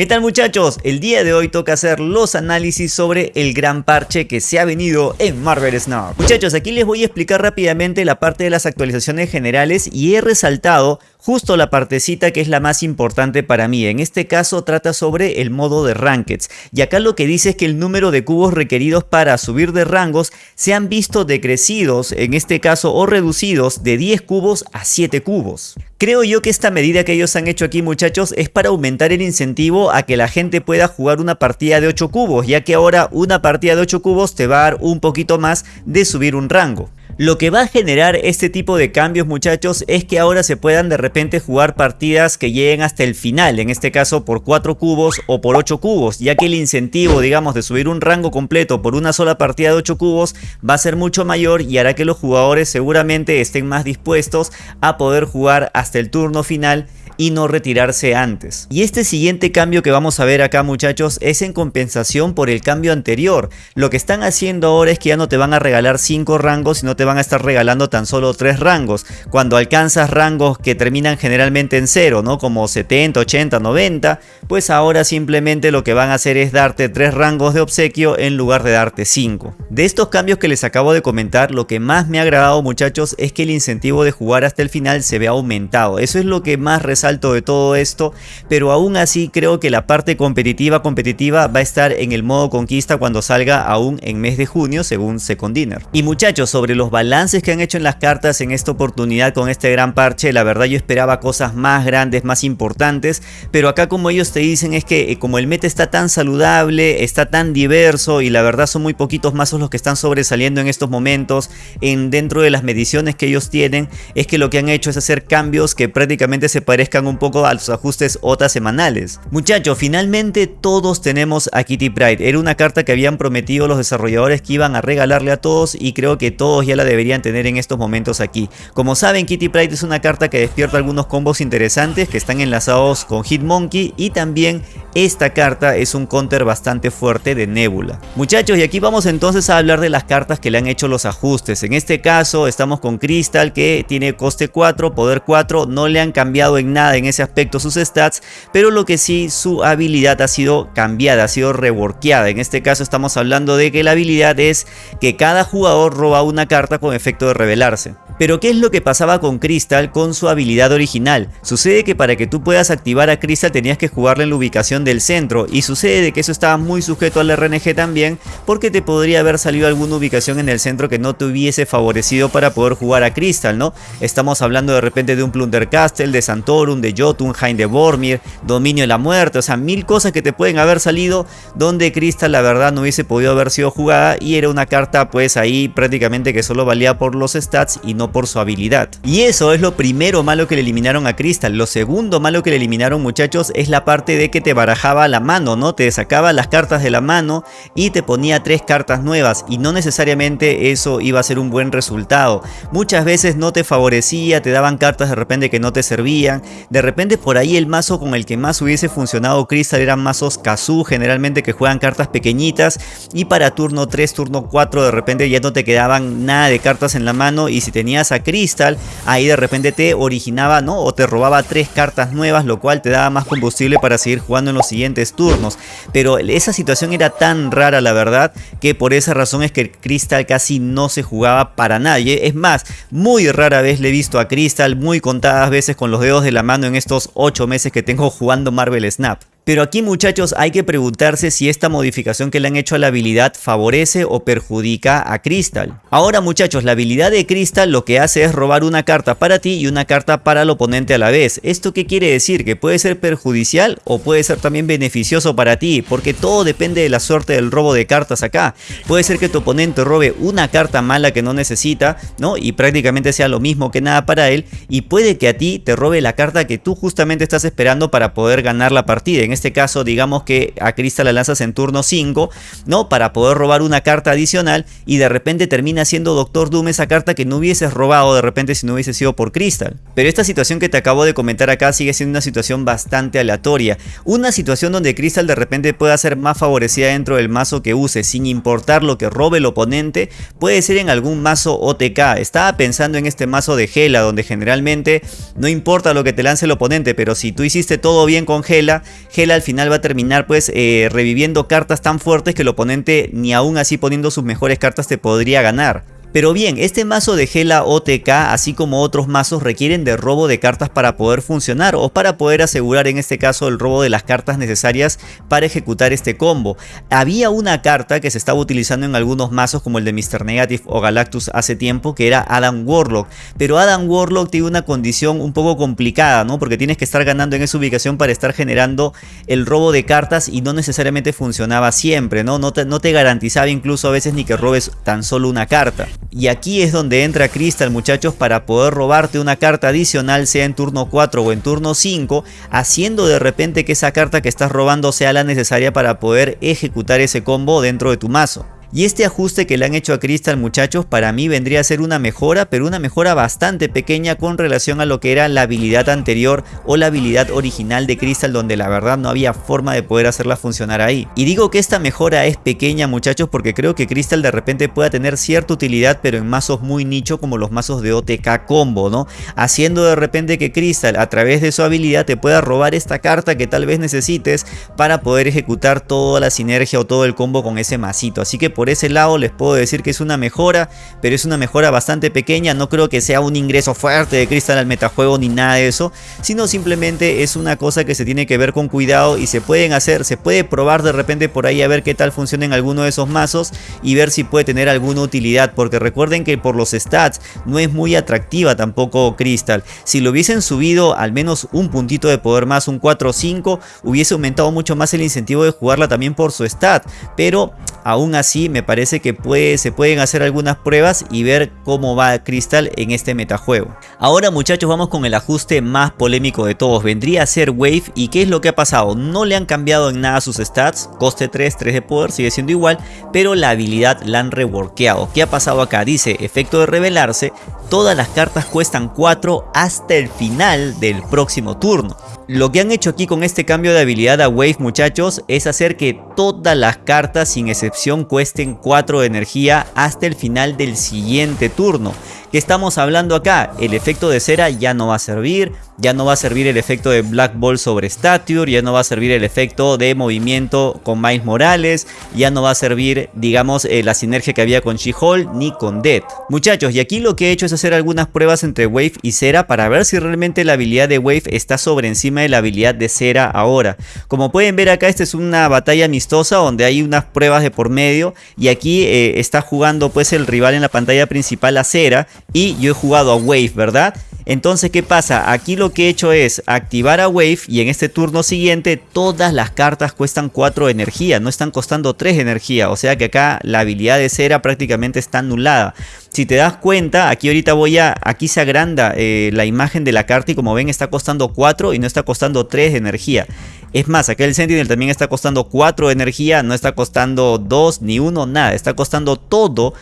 ¿Qué tal muchachos? El día de hoy toca hacer los análisis sobre el gran parche que se ha venido en Marvel Snap. Muchachos, aquí les voy a explicar rápidamente la parte de las actualizaciones generales y he resaltado justo la partecita que es la más importante para mí. En este caso trata sobre el modo de Rankeds. Y acá lo que dice es que el número de cubos requeridos para subir de rangos se han visto decrecidos, en este caso, o reducidos de 10 cubos a 7 cubos. Creo yo que esta medida que ellos han hecho aquí muchachos es para aumentar el incentivo a que la gente pueda jugar una partida de 8 cubos, ya que ahora una partida de 8 cubos te va a dar un poquito más de subir un rango. Lo que va a generar este tipo de cambios muchachos es que ahora se puedan de repente jugar partidas que lleguen hasta el final, en este caso por 4 cubos o por 8 cubos, ya que el incentivo digamos de subir un rango completo por una sola partida de 8 cubos va a ser mucho mayor y hará que los jugadores seguramente estén más dispuestos a poder jugar hasta el turno final y no retirarse antes. Y este siguiente cambio que vamos a ver acá muchachos es en compensación por el cambio anterior. Lo que están haciendo ahora es que ya no te van a regalar 5 rangos sino te van a estar regalando tan solo 3 rangos. Cuando alcanzas rangos que terminan generalmente en 0, ¿no? Como 70, 80, 90, pues ahora simplemente lo que van a hacer es darte 3 rangos de obsequio en lugar de darte 5. De estos cambios que les acabo de comentar, lo que más me ha agradado muchachos es que el incentivo de jugar hasta el final se ve aumentado. Eso es lo que más resalta de todo esto, pero aún así creo que la parte competitiva competitiva va a estar en el modo conquista cuando salga aún en mes de junio según Second Dinner. Y muchachos, sobre los balances que han hecho en las cartas en esta oportunidad con este gran parche, la verdad yo esperaba cosas más grandes, más importantes, pero acá como ellos te dicen es que eh, como el meta está tan saludable, está tan diverso y la verdad son muy poquitos mazos los que están sobresaliendo en estos momentos en dentro de las mediciones que ellos tienen, es que lo que han hecho es hacer cambios que prácticamente se parezcan un poco a los ajustes OTA semanales. Muchachos, finalmente todos tenemos a Kitty Pride. Era una carta que habían prometido los desarrolladores que iban a regalarle a todos y creo que todos ya la deberían tener en estos momentos aquí. Como saben, Kitty Pride es una carta que despierta algunos combos interesantes que están enlazados con Hitmonkey y también esta carta es un counter bastante fuerte de Nebula. Muchachos, y aquí vamos entonces a hablar de las cartas que le han hecho los ajustes. En este caso estamos con Crystal que tiene coste 4, poder 4, no le han cambiado en nada en ese aspecto sus stats, pero lo que sí su habilidad ha sido cambiada, ha sido reworkeada. En este caso estamos hablando de que la habilidad es que cada jugador roba una carta con efecto de revelarse. Pero ¿qué es lo que pasaba con Crystal con su habilidad original? Sucede que para que tú puedas activar a Crystal tenías que jugarle en la ubicación del centro y sucede que eso estaba muy sujeto al RNG también porque te podría haber salido alguna ubicación en el centro que no te hubiese favorecido para poder jugar a Crystal, ¿no? Estamos hablando de repente de un Plunder Castle, de Santorum, de Jotunheim, de Bormir, Dominio de la Muerte, o sea, mil cosas que te pueden haber salido donde Crystal la verdad no hubiese podido haber sido jugada y era una carta pues ahí prácticamente que solo valía por los stats y no por su habilidad. Y eso es lo primero malo que le eliminaron a Crystal. Lo segundo malo que le eliminaron muchachos es la parte de que te barajaba la mano, ¿no? Te sacaba las cartas de la mano y te ponía tres cartas nuevas y no necesariamente eso iba a ser un buen resultado. Muchas veces no te favorecía, te daban cartas de repente que no te servían. De repente por ahí el mazo con el que más hubiese funcionado Crystal eran mazos Kazu generalmente que juegan cartas pequeñitas y para turno 3, turno 4 de repente ya no te quedaban nada de cartas en la mano y si tenías a Crystal, ahí de repente te originaba, ¿no? O te robaba tres cartas nuevas, lo cual te daba más combustible para seguir jugando en los siguientes turnos. Pero esa situación era tan rara, la verdad, que por esa razón es que Crystal casi no se jugaba para nadie. Es más, muy rara vez le he visto a Crystal, muy contadas veces con los dedos de la mano en estos 8 meses que tengo jugando Marvel Snap. Pero aquí muchachos hay que preguntarse si esta modificación que le han hecho a la habilidad favorece o perjudica a Crystal. Ahora muchachos, la habilidad de Crystal lo que hace es robar una carta para ti y una carta para el oponente a la vez. ¿Esto qué quiere decir? Que puede ser perjudicial o puede ser también beneficioso para ti, porque todo depende de la suerte del robo de cartas acá. Puede ser que tu oponente robe una carta mala que no necesita, ¿no? Y prácticamente sea lo mismo que nada para él, y puede que a ti te robe la carta que tú justamente estás esperando para poder ganar la partida en este caso digamos que a Crystal la lanzas en turno 5, ¿no? Para poder robar una carta adicional y de repente termina siendo Doctor Doom esa carta que no hubieses robado de repente si no hubiese sido por Crystal. Pero esta situación que te acabo de comentar acá sigue siendo una situación bastante aleatoria. Una situación donde Crystal de repente pueda ser más favorecida dentro del mazo que use sin importar lo que robe el oponente, puede ser en algún mazo OTK. Estaba pensando en este mazo de Gela donde generalmente no importa lo que te lance el oponente, pero si tú hiciste todo bien con Gela, Gela al final va a terminar pues eh, reviviendo cartas tan fuertes que el oponente ni aún así poniendo sus mejores cartas te podría ganar. Pero bien, este mazo de Gela OTK, así como otros mazos, requieren de robo de cartas para poder funcionar o para poder asegurar en este caso el robo de las cartas necesarias para ejecutar este combo. Había una carta que se estaba utilizando en algunos mazos como el de Mr. Negative o Galactus hace tiempo que era Adam Warlock, pero Adam Warlock tiene una condición un poco complicada, ¿no? Porque tienes que estar ganando en esa ubicación para estar generando el robo de cartas y no necesariamente funcionaba siempre, ¿no? No te, no te garantizaba incluso a veces ni que robes tan solo una carta. Y aquí es donde entra Crystal muchachos para poder robarte una carta adicional sea en turno 4 o en turno 5 haciendo de repente que esa carta que estás robando sea la necesaria para poder ejecutar ese combo dentro de tu mazo. Y este ajuste que le han hecho a Crystal muchachos para mí vendría a ser una mejora, pero una mejora bastante pequeña con relación a lo que era la habilidad anterior o la habilidad original de Crystal donde la verdad no había forma de poder hacerla funcionar ahí. Y digo que esta mejora es pequeña muchachos porque creo que Crystal de repente pueda tener cierta utilidad pero en mazos muy nicho como los mazos de OTK combo, ¿no? Haciendo de repente que Crystal a través de su habilidad te pueda robar esta carta que tal vez necesites para poder ejecutar toda la sinergia o todo el combo con ese masito. Así que por ese lado les puedo decir que es una mejora, pero es una mejora bastante pequeña, no creo que sea un ingreso fuerte de Crystal al metajuego ni nada de eso, sino simplemente es una cosa que se tiene que ver con cuidado y se pueden hacer, se puede probar de repente por ahí a ver qué tal funciona en alguno de esos mazos y ver si puede tener alguna utilidad, porque recuerden que por los stats no es muy atractiva tampoco Crystal, si lo hubiesen subido al menos un puntito de poder más, un 4 o 5, hubiese aumentado mucho más el incentivo de jugarla también por su stat, pero aún así me parece que se pueden hacer algunas pruebas y ver cómo va Crystal en este metajuego. Ahora muchachos vamos con el ajuste más polémico de todos, vendría a ser Wave y qué es lo que ha pasado, no le han cambiado en nada sus stats, coste 3, 3 de poder sigue siendo igual, pero la habilidad la han reworkeado. ¿Qué ha pasado acá? Dice efecto de revelarse, todas las cartas cuestan 4 hasta el final del próximo turno. Lo que han hecho aquí con este cambio de habilidad a Wave muchachos es hacer que todas las cartas sin excepción cuesten 4 de energía hasta el final del siguiente turno. ¿Qué estamos hablando acá? El efecto de cera ya no va a servir, ya no va a servir el efecto de Black Ball sobre Stature, ya no va a servir el efecto de movimiento con Miles Morales, ya no va a servir, digamos, eh, la sinergia que había con She-Hulk ni con Dead. Muchachos, y aquí lo que he hecho es hacer algunas pruebas entre Wave y Cera para ver si realmente la habilidad de Wave está sobre encima de la habilidad de Cera ahora. Como pueden ver acá, esta es una batalla amistosa donde hay unas pruebas de por medio y aquí eh, está jugando pues el rival en la pantalla principal a Cera y yo he jugado a Wave, ¿verdad? Entonces, ¿qué pasa? Aquí lo que he hecho es activar a Wave y en este turno siguiente todas las cartas cuestan 4 de energía, no están costando 3 de energía. O sea que acá la habilidad de cera prácticamente está anulada. Si te das cuenta, aquí ahorita voy a, aquí se agranda eh, la imagen de la carta y como ven está costando 4 y no está costando 3 de energía. Es más, acá el Sentinel también está costando 4 de energía, no está costando 2 ni 1, nada. Está costando todo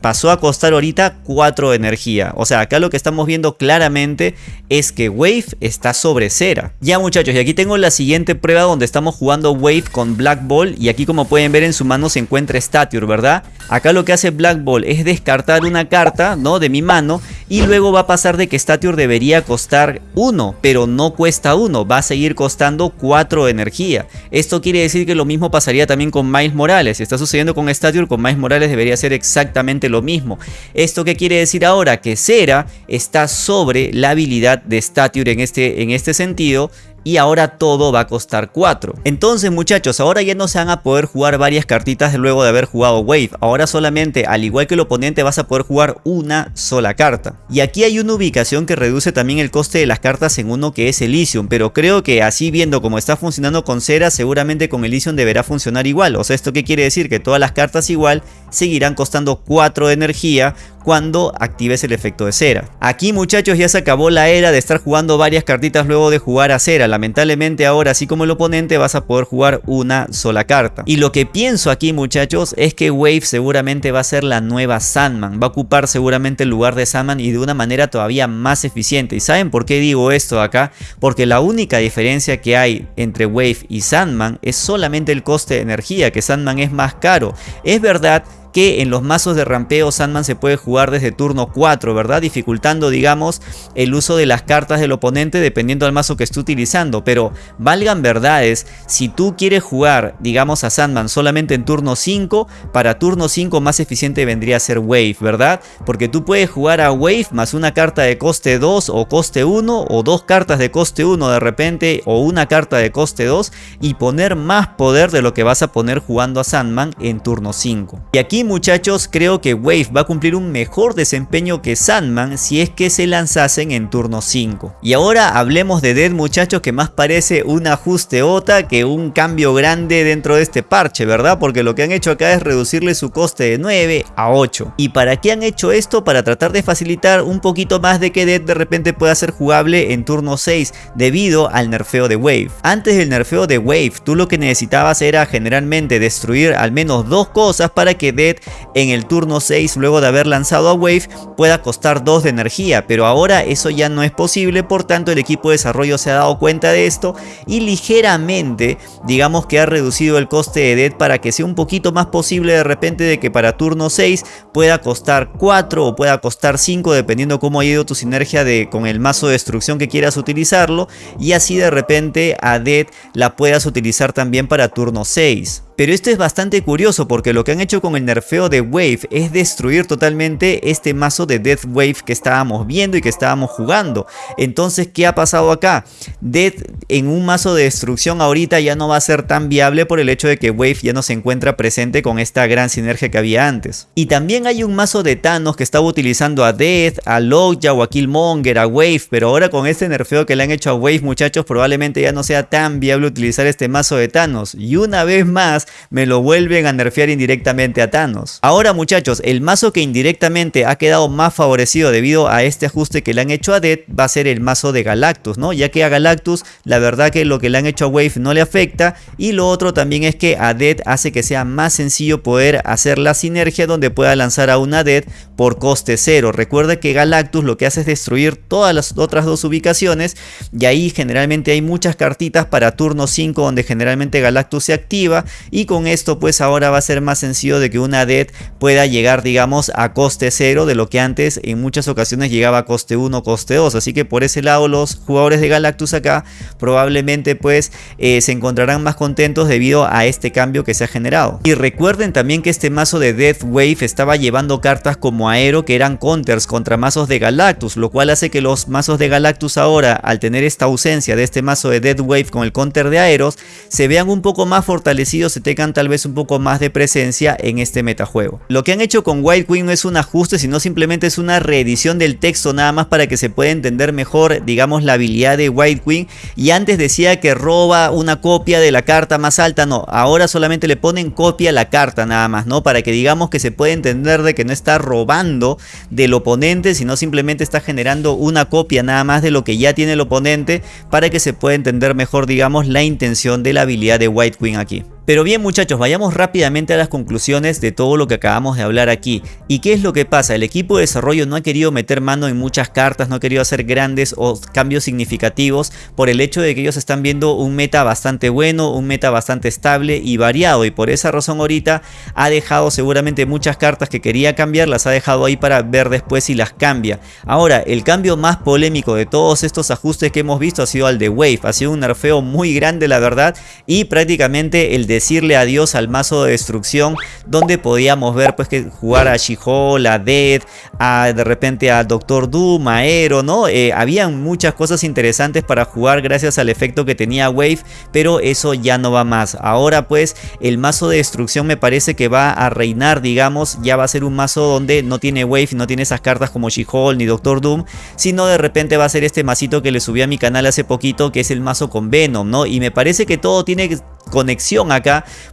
pasó a costar ahorita 4 de energía. O sea, acá lo que estamos viendo claramente es que Wave está sobre cera. Ya muchachos, y aquí tengo la siguiente prueba donde estamos jugando Wave con Black Ball. Y aquí como pueden ver en su mano se encuentra Stature, ¿verdad? Acá lo que hace Black Ball es descartar una carta, ¿no? De mi mano. Y luego va a pasar de que Stature debería costar 1, pero no cuesta 1. Va a seguir costando 4 de energía. Esto quiere decir que lo mismo pasaría también con Miles Morales. Si está sucediendo con Stature, con Miles Morales debería ser exactamente lo mismo. ¿Esto qué quiere decir ahora? Que Cera está sobre la habilidad de Stature en este, en este sentido y ahora todo va a costar 4. Entonces muchachos, ahora ya no se van a poder jugar varias cartitas luego de haber jugado Wave. Ahora solamente, al igual que el oponente, vas a poder jugar una sola carta. Y aquí hay una ubicación que reduce también el coste de las cartas en uno que es Elysium. Pero creo que así viendo cómo está funcionando con Cera, seguramente con Elysium deberá funcionar igual. O sea, ¿esto qué quiere decir? Que todas las cartas igual seguirán costando 4 de energía cuando actives el efecto de cera. Aquí muchachos ya se acabó la era de estar jugando varias cartitas luego de jugar a cera. Lamentablemente ahora así como el oponente vas a poder jugar una sola carta. Y lo que pienso aquí muchachos es que Wave seguramente va a ser la nueva Sandman. Va a ocupar seguramente el lugar de Sandman y de una manera todavía más eficiente. ¿Y saben por qué digo esto acá? Porque la única diferencia que hay entre Wave y Sandman es solamente el coste de energía, que Sandman es más caro. Es verdad que en los mazos de rampeo Sandman se puede jugar desde turno 4, ¿verdad? Dificultando, digamos, el uso de las cartas del oponente dependiendo del mazo que esté utilizando. Pero valgan verdades, si tú quieres jugar, digamos, a Sandman solamente en turno 5, para turno 5 más eficiente vendría a ser Wave, ¿verdad? Porque tú puedes jugar a Wave más una carta de coste 2 o coste 1 o dos cartas de coste 1 de repente o una carta de coste 2 y poner más poder de lo que vas a poner jugando a Sandman en turno 5. Y aquí muchachos creo que Wave va a cumplir un mejor desempeño que Sandman si es que se lanzasen en turno 5. Y ahora hablemos de Dead muchachos que más parece un ajuste OTA que un cambio grande dentro de este parche, ¿verdad? Porque lo que han hecho acá es reducirle su coste de 9 a 8. ¿Y para qué han hecho esto? Para tratar de facilitar un poquito más de que Dead de repente pueda ser jugable en turno 6 debido al nerfeo de Wave. Antes del nerfeo de Wave, tú lo que necesitabas era generalmente destruir al menos dos cosas para que Dead en el turno 6 luego de haber lanzado a Wave pueda costar 2 de energía, pero ahora eso ya no es posible, por tanto el equipo de desarrollo se ha dado cuenta de esto y ligeramente digamos que ha reducido el coste de Dead para que sea un poquito más posible de repente de que para turno 6 pueda costar 4 o pueda costar 5 dependiendo cómo ha ido tu sinergia de, con el mazo de destrucción que quieras utilizarlo y así de repente a Dead la puedas utilizar también para turno 6. Pero esto es bastante curioso porque lo que han hecho con el nerfeo de Wave es destruir totalmente este mazo de Death Wave que estábamos viendo y que estábamos jugando. Entonces, ¿qué ha pasado acá? Death en un mazo de destrucción ahorita ya no va a ser tan viable por el hecho de que Wave ya no se encuentra presente con esta gran sinergia que había antes. Y también hay un mazo de Thanos que estaba utilizando a Death, a Lockjaw, a Killmonger, a Wave, pero ahora con este nerfeo que le han hecho a Wave muchachos probablemente ya no sea tan viable utilizar este mazo de Thanos. Y una vez más me lo vuelven a nerfear indirectamente a Thanos. Ahora muchachos, el mazo que indirectamente ha quedado más favorecido debido a este ajuste que le han hecho a Dead va a ser el mazo de Galactus, ¿no? Ya que a Galactus la verdad que lo que le han hecho a Wave no le afecta y lo otro también es que a Dead hace que sea más sencillo poder hacer la sinergia donde pueda lanzar a una Dead por coste cero. Recuerda que Galactus lo que hace es destruir todas las otras dos ubicaciones y ahí generalmente hay muchas cartitas para turno 5 donde generalmente Galactus se activa y con esto pues ahora va a ser más sencillo de que una dead pueda llegar digamos a coste 0 de lo que antes en muchas ocasiones llegaba a coste 1 coste 2 así que por ese lado los jugadores de Galactus acá probablemente pues eh, se encontrarán más contentos debido a este cambio que se ha generado. Y recuerden también que este mazo de Death Wave estaba llevando cartas como Aero que eran counters contra mazos de Galactus lo cual hace que los mazos de Galactus ahora al tener esta ausencia de este mazo de Death Wave con el counter de Aeros se vean un poco más fortalecidos tengan tal vez un poco más de presencia en este metajuego. Lo que han hecho con White Queen no es un ajuste, sino simplemente es una reedición del texto nada más para que se pueda entender mejor, digamos, la habilidad de White Queen. Y antes decía que roba una copia de la carta más alta, no, ahora solamente le ponen copia a la carta nada más, ¿no? Para que digamos que se puede entender de que no está robando del oponente, sino simplemente está generando una copia nada más de lo que ya tiene el oponente para que se pueda entender mejor, digamos, la intención de la habilidad de White Queen aquí. Pero bien muchachos, vayamos rápidamente a las conclusiones de todo lo que acabamos de hablar aquí. ¿Y qué es lo que pasa? El equipo de desarrollo no ha querido meter mano en muchas cartas, no ha querido hacer grandes o cambios significativos por el hecho de que ellos están viendo un meta bastante bueno, un meta bastante estable y variado. Y por esa razón ahorita ha dejado seguramente muchas cartas que quería cambiar, las ha dejado ahí para ver después si las cambia. Ahora, el cambio más polémico de todos estos ajustes que hemos visto ha sido el de Wave. Ha sido un nerfeo muy grande la verdad y prácticamente el de decirle adiós al mazo de destrucción donde podíamos ver pues que jugar a She-Hulk, a Dead, a de repente a Doctor Doom, a Aero, ¿no? Eh, habían muchas cosas interesantes para jugar gracias al efecto que tenía Wave, pero eso ya no va más. Ahora pues el mazo de destrucción me parece que va a reinar, digamos, ya va a ser un mazo donde no tiene Wave, no tiene esas cartas como She-Hulk ni Doctor Doom, sino de repente va a ser este masito que le subí a mi canal hace poquito, que es el mazo con Venom, ¿no? Y me parece que todo tiene conexión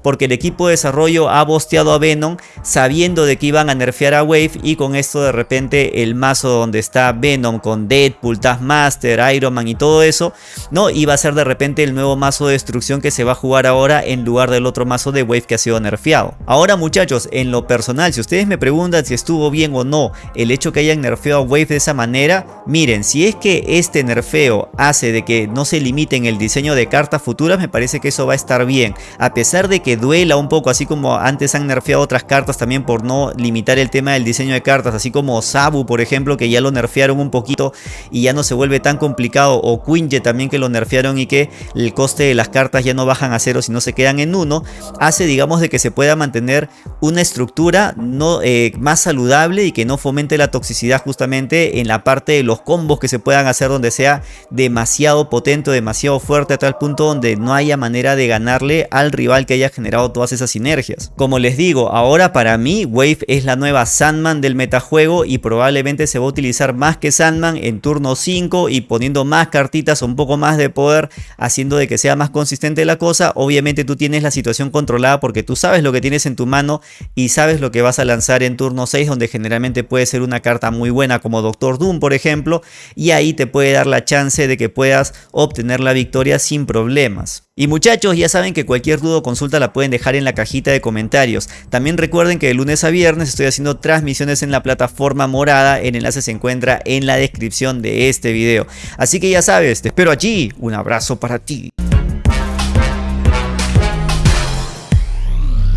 porque el equipo de desarrollo ha bosteado a Venom sabiendo de que iban a nerfear a Wave y con esto de repente el mazo donde está Venom con Deadpool, Taskmaster, Iron Man y todo eso no iba a ser de repente el nuevo mazo de destrucción que se va a jugar ahora en lugar del otro mazo de Wave que ha sido nerfeado. Ahora muchachos en lo personal si ustedes me preguntan si estuvo bien o no el hecho que hayan nerfeado a Wave de esa manera miren si es que este nerfeo hace de que no se limiten el diseño de cartas futuras me parece que eso va a estar bien. Pesar de que duela un poco, así como antes han nerfeado otras cartas también por no limitar el tema del diseño de cartas, así como Sabu por ejemplo, que ya lo nerfearon un poquito y ya no se vuelve tan complicado, o Quinje también que lo nerfearon y que el coste de las cartas ya no bajan a cero, sino se quedan en uno, hace digamos de que se pueda mantener una estructura eh, más saludable y que no fomente la toxicidad justamente en la parte de los combos que se puedan hacer donde sea demasiado potente, demasiado fuerte a tal punto donde no haya manera de ganarle al que haya generado todas esas sinergias. Como les digo, ahora para mí Wave es la nueva Sandman del metajuego y probablemente se va a utilizar más que Sandman en turno 5 y poniendo más cartitas, un poco más de poder, haciendo de que sea más consistente la cosa. Obviamente tú tienes la situación controlada porque tú sabes lo que tienes en tu mano y sabes lo que vas a lanzar en turno 6 donde generalmente puede ser una carta muy buena como Doctor Doom por ejemplo y ahí te puede dar la chance de que puedas obtener la victoria sin problemas. Y muchachos, ya saben que cualquier duda consulta la pueden dejar en la cajita de comentarios. También recuerden que de lunes a viernes estoy haciendo transmisiones en la plataforma morada. El enlace se encuentra en la descripción de este video. Así que ya sabes, te espero allí. Un abrazo para ti.